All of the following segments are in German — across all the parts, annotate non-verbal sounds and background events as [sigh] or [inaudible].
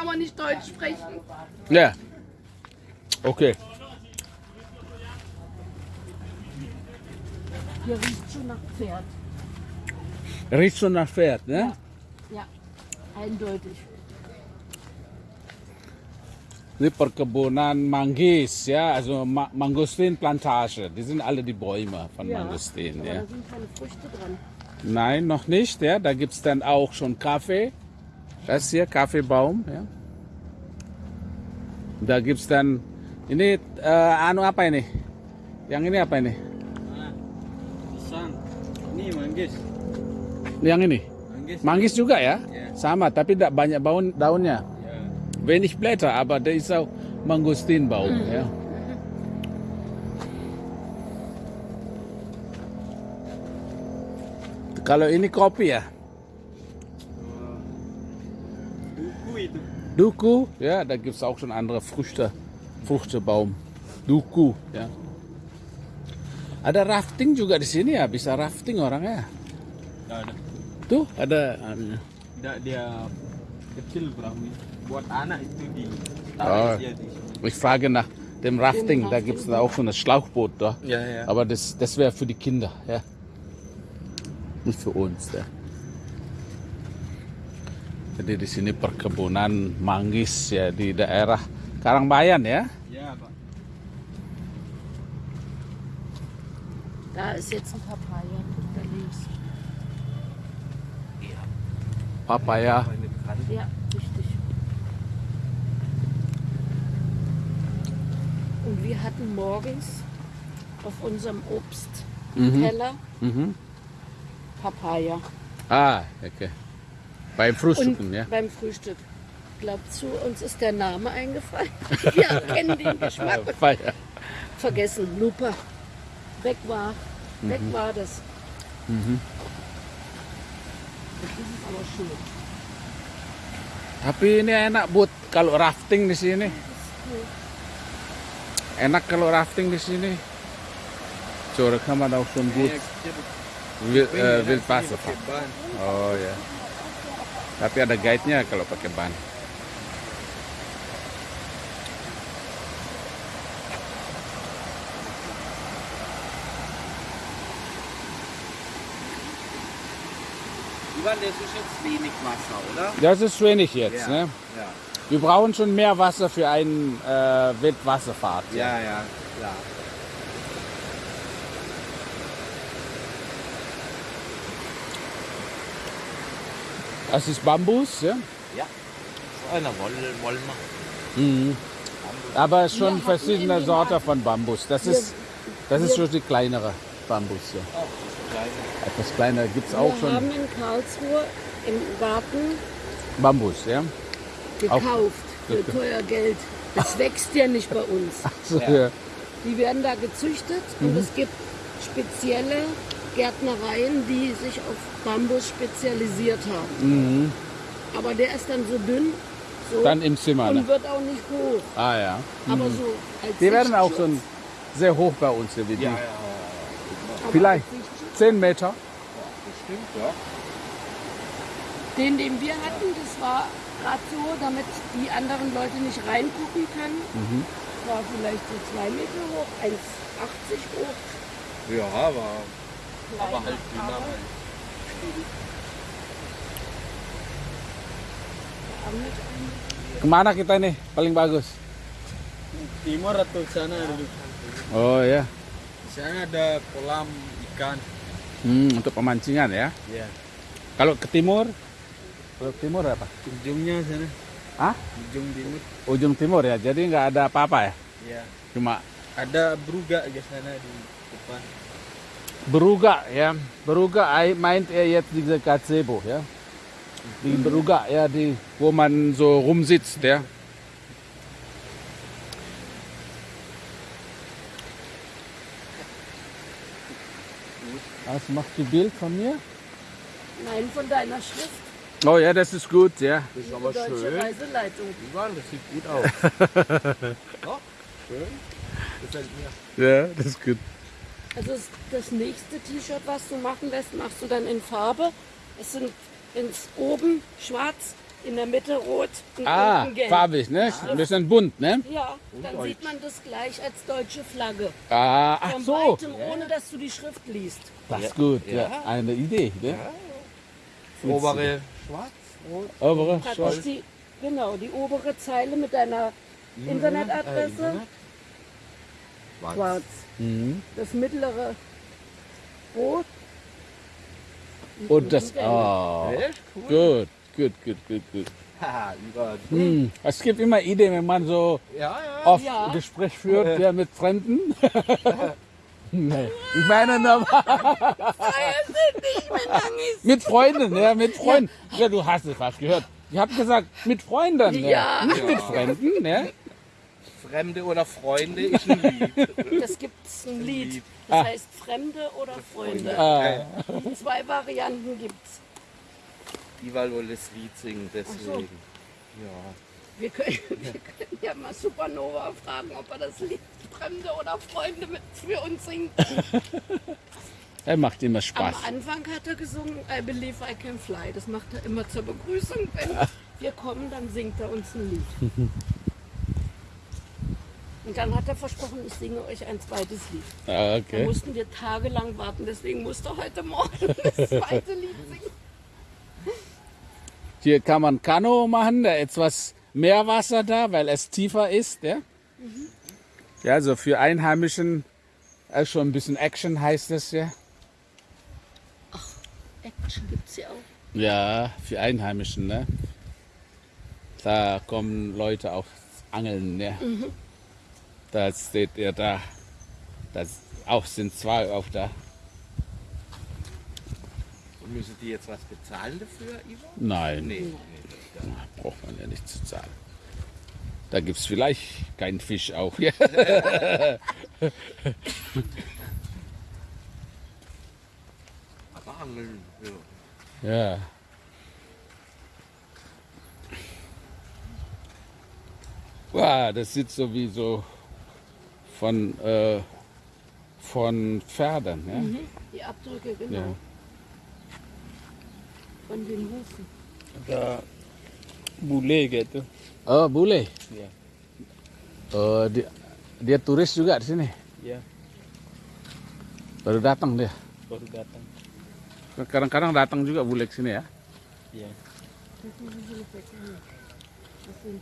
kann man nicht Deutsch sprechen. Ja. Okay. Hier riecht schon nach Pferd. Riecht schon nach Pferd, ne? Ja, eindeutig. Ini perkebunan manggis ya, also Ma Mangostinplantage. Die sind alle die Bäume von Mangostin. aber Ja. da sind keine Früchte dran. Nein, noch nicht. Ja. Da gibt es dann auch schon Kaffee. Das hier, Kaffeebaum. Ja. Da gibt es dann, ini eh, anu apa ini? Yang ini apa ini? Pisang. Ini manggis. Yang ini? Manggis. Manggis juga ya? Ya. Sama, tapi tidak banyak baun, daunnya. Ya. Wenig Blätter, aber der ist auch Mangostinbaum. Ja. Kalau ini kopi ya, Duku, ja, da gibt es auch schon andere Früchte, Fruchtebaum. Duku, ya. Ada rafting juga di sini ya, bisa rafting orang ya. Tidak ada. Tuh ada. Tidak dia kecil perahu. Buat anak itu di Oh. Ich frage nach dem Rafting, da gibt es auch so ein Schlauchboot da. Ya ya. Aber das, das wäre für die Kinder, ja. Nicht für uns, ja. Jadi di sini perkebunan manggis ya di daerah Karangbayan ya. Ya pak. Da ist jetzt ein Papaya. Da links. Papaya. Ja, richtig. Und wir hatten morgens auf unserem Obstteller Mhm. Papaya. Ah, okay. Beim Frühstücken, Und ja. beim Frühstück. Glaubt zu, uns ist der Name eingefallen. [laughs] Wir kennen den Geschmack. Vergessen, Lupa. Weg war. Weg Mhm. war das. Das ist aber schön. Tapi ini enak buat kalau rafting di sini. Enak kalau rafting di sini. So, da kann man auch schon gut Wild, Wildwasser fahren. Oh ya. Tapi ada guide-nya kalau pakai ban. Das ist jetzt wenig Wasser, oder? Das ist wenig jetzt. Ne? Ja. Wir brauchen schon mehr Wasser für eine äh, Wildwasserfahrt. Ja, ja, klar. Das ist Bambus. Ja? Ja. So eine Woll, Wollmer. Mhm. Aber es ist Wir schon hatten verschiedene Sorten von Bambus. Das Wir- ist, das ist wir- schon die kleinere Bambus. Ja. Oh, kleine. Etwas kleiner gibt es auch Wir schon haben in Karlsruhe im Garten Bambus. Ja? gekauft für teuer Geld. Das wächst ja nicht bei uns. [laughs] So, Ja. ja. Die werden da gezüchtet Mhm. und es gibt spezielle Gärtnereien, die sich auf Bambus spezialisiert haben. Mhm. Aber der ist dann so dünn so, Dann im Zimmer. und Ne? wird auch nicht hoch. Ah ja. Aber so als Die werden auch so Sichtschutz. sehr hoch bei uns. Hier, wie die. Ja, ja. Aber Vielleicht als Sichtschutz. 10 Meter. Bestimmt, ja. Den, den wir hatten, das war gerade so, damit die anderen Leute nicht reingucken können. Mhm. War vielleicht so zwei Meter hoch, 1,80 hoch. Ja, aber, aber halt dünner halt. Ke mana kita nih paling bagus? Timur atau sana dulu. Oh ya. Di sana ada kolam ikan. Hmm, untuk pemancingan ya. Ya. Kalau ke timur? Kalau ke timur apa? Ujungnya sana. Hah? Ujung timur. Ujung timur ya. Jadi nggak ada apa-apa ya. Ya. Cuma Ada beruga di sana di depan. Beruga ya. Beruga ei- meint er jetzt diese Gazebo ja. Die Beruga ja, die wo man so rumsitzt ja. Was machst du Bild von mir? Nein, von deiner Schrift. Oh ja, das ist gut, ja. Das ist Die Deutsche Reiseleitung. Ivan, das sieht gut aus. [laughs] Doch, schön. Gefällt mir. Ja, das ist gut. Also das- nächste T-Shirt, was du machen lässt, machst du dann in Farbe. Es sind ins oben schwarz, In der Mitte rot und Ah, unten gelb. farbig, ne? Ein bisschen bunt, ne? Ja, dann sieht man das gleich als deutsche Flagge. Ah, ach Von so. weitem, ohne dass du die Schrift liest. Das ist gut, ja. Ja. Eine Idee, ne? Obere schwarz, rot. Obere Schwarz. die, genau, die obere Zeile mit deiner Internetadresse. Äh, Internet. Schwarz. Schwarz. Mhm. Das mittlere rot. Und das, oh, cool. gut, gut, gut, gut, gut. [laughs] Hm. Es gibt immer Ideen, wenn man so Ja, ja. oft Ja. Gespräch führt ja, mit Fremden. [laughs] nee. Ich meine nur mit Freunden, ja, mit Freunden. Ja, du hast es fast gehört. Ich habe gesagt, mit Freunden, ja. Ja. nicht mit Fremden. Ja. Fremde oder Freunde ist ein Lied. Das gibt es ein Lied. Das heißt Fremde oder Freunde. Ah, Zwei Varianten gibt es. Die weil wohl das Lied singen, deswegen. Ja. Wir können, [laughs] wir können ja mal Supernova fragen, ob er das Lied Fremde oder Freunde mit für uns singt. [laughs] er macht immer Am Spaß. Anfang hat er gesungen I Believe I Can Fly. Das macht er immer zur Begrüßung. Wenn wir kommen, dann singt er uns ein Lied. [laughs] Und dann hat er versprochen, ich singe euch ein zweites Lied. Ah, Da Okay. mussten wir tagelang warten, deswegen musste er heute Morgen [laughs] das zweite Lied singen. Hier kann man Kanu machen, da etwas mehr Wasser da, weil es tiefer ist. Ja, ja also für Einheimischen äh, schon ein bisschen Action heißt es ja. Action gibt es ja auch. Ja, für Einheimischen, ne? Da kommen Leute auf Angeln, ne? Da steht er da. Das auch sind zwei auf da. Und müssen die jetzt was bezahlen dafür, Ivo? Nein, Nee. nee. braucht man ja nicht zu zahlen. Da gibt es vielleicht keinen Fisch auch. Ja. [laughs] Aber Angeln, ja. ja. Wow, das sieht so wie so von, äh, von Pferden. Ja? Mhm. Die Abdrücke, genau. Ja. Von den Hufen. Ada bule gitu. Oh, boleh. Ya. Oh, dia, dia turis juga di sini. Ya, Baru datang dia. baru datang. Kadang-kadang datang juga bule ke sini ya. Ya. Das ist eine Hilfe, ja. Das sind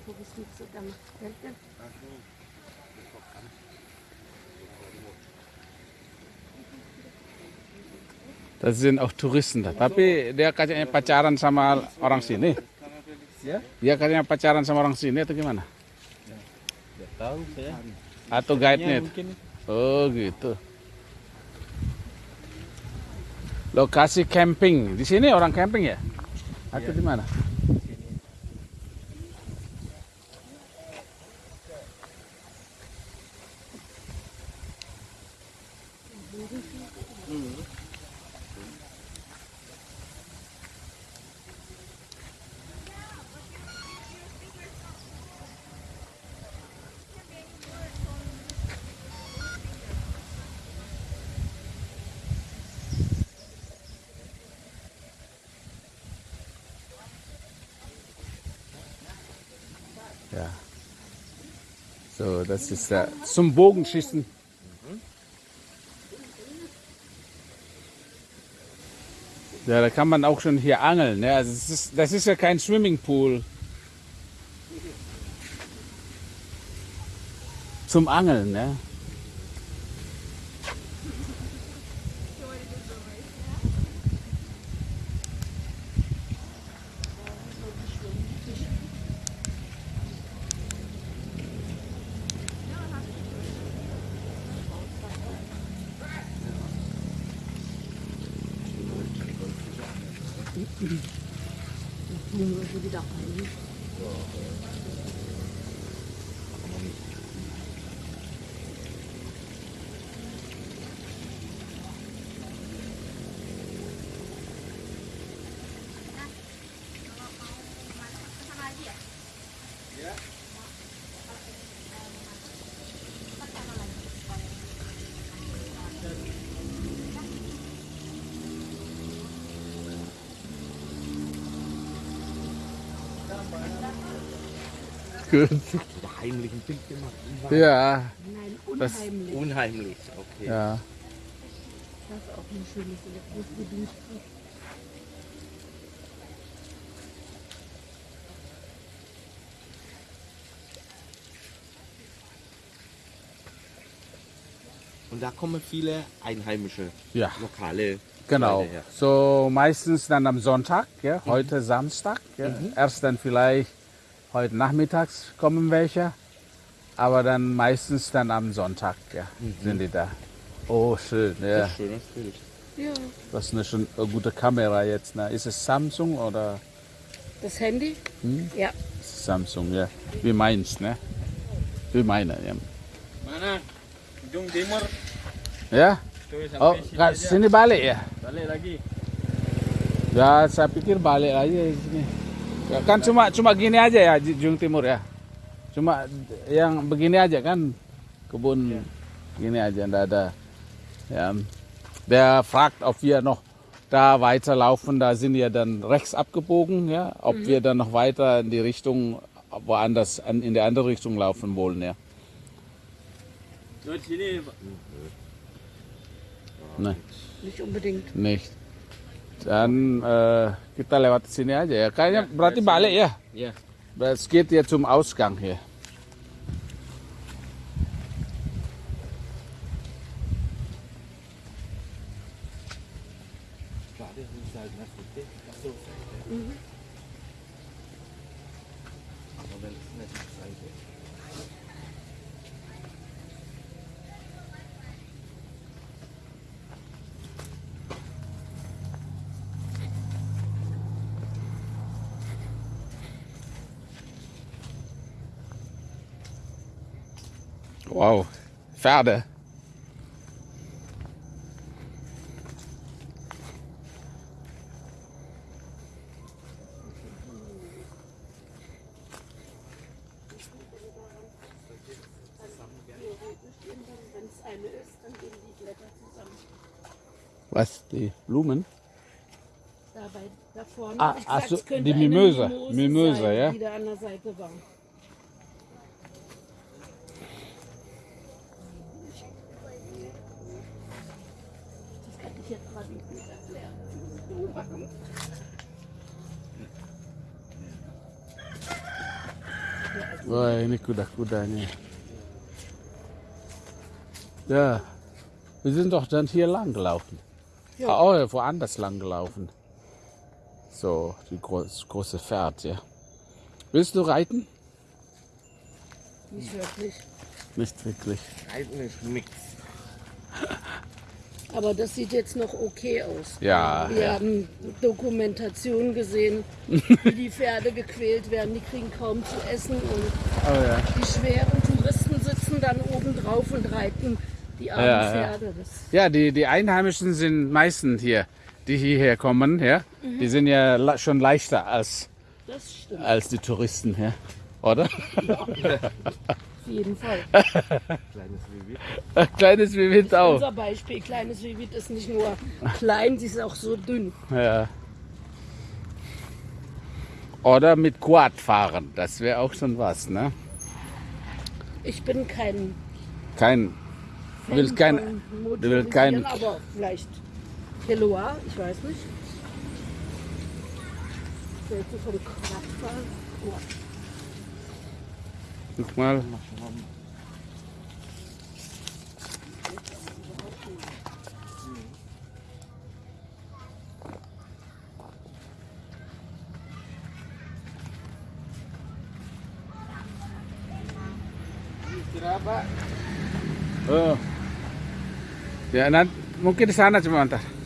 Das sind auch Touristen da. Tapi dia kayaknya pacaran sama orang sini. Ya? Dia kayaknya pacaran sama orang sini atau gimana? Tahu saya. Atau Ya, guide-nya? Oh gitu. Lokasi camping. Di sini orang camping ya? Atau di mana? Ja. So, das ist äh, zum Bogenschießen. Ja, da kann man auch schon hier angeln. Ne? Also das, ist, das ist ja kein Swimmingpool. Zum Angeln, ne? Gut. Oder heimlichen Bild gemacht. Ja, Nein, Das- unheimlich. Unheimlich, okay. ja. Das ist auch ein schönes Elektrogebiet. Und da kommen viele einheimische Ja. lokale Genau. So meistens dann am Sonntag, ja, heute Samstag. Ja. Erst dann vielleicht heute nachmittags kommen welche, aber dann meistens dann am Sonntag ja, sind die da. Oh, schön. Ja. Schönes Bild. Ja. Das ist eine, schon eine gute Kamera jetzt. Ne? Ist es Samsung oder Das Handy? Ja. Samsung? Ja. Wie meins, ne? Wie meine, ja. Mana? Ujung timur. Ja? Sampai Oh, sini balik ya? Balik lagi. Ya, saya pikir balik aja di sini. Kan cuma cuma gini aja ya Jung Timur ya. Cuma yang begini aja kan kebun gini aja ndak ada. Ja, der fragt, ob wir noch da weiterlaufen. Da sind wir dann rechts abgebogen, ja. Ob wir dann noch weiter in die Richtung woanders an- in der andere Richtung laufen wollen, ja. Nein. Nicht unbedingt. Nicht. Dann äh, kita lewat sini aja ya. Kayaknya berarti balik ya. Ya. Geht ja zum Ausgang hier. Blätter zusammen. Was? Die Blumen? Dabei, da vorne. Ah, ach so, die Mimöse. Mimöse, ja. Die da an der Seite war. Das kann ich jetzt gerade nicht erklären. Wah, ini kuda-kudanya. Ja, wir sind doch dann hier lang gelaufen. Ja. Ah, Oh, woanders lang gelaufen. So, die groß, große Pferd, ja. Willst du reiten? Nicht wirklich. Nicht wirklich. Reiten ist nix. [laughs] Aber das sieht jetzt noch okay aus. Ja, Wir ja. haben Dokumentationen gesehen, wie die Pferde gequält werden. Die kriegen kaum zu essen und Oh ja. die schweren Touristen sitzen dann oben drauf und reiten die armen Ja, ja. Pferde. Das, Ja, die, die Einheimischen sind meistens hier, die hierher kommen, ja. Die sind ja schon leichter als, als die Touristen, ja. Oder? auf [laughs] jeden Fall. [laughs] Kleines Baby. Kleines wie Wind auch. Unser Beispiel, kleines Vivit ist nicht nur klein, sie ist auch so dünn. Ja. Oder mit Quad fahren, das wäre auch schon was, ne? Ich bin kein Kein, Fan Will kein- du willst kein- aber vielleicht Kiloa, ich weiß nicht. Hälfte vom Quadfahren. Quad. Guck mal. Oh. Ya, nanti, mungkin di sana cuma ntar.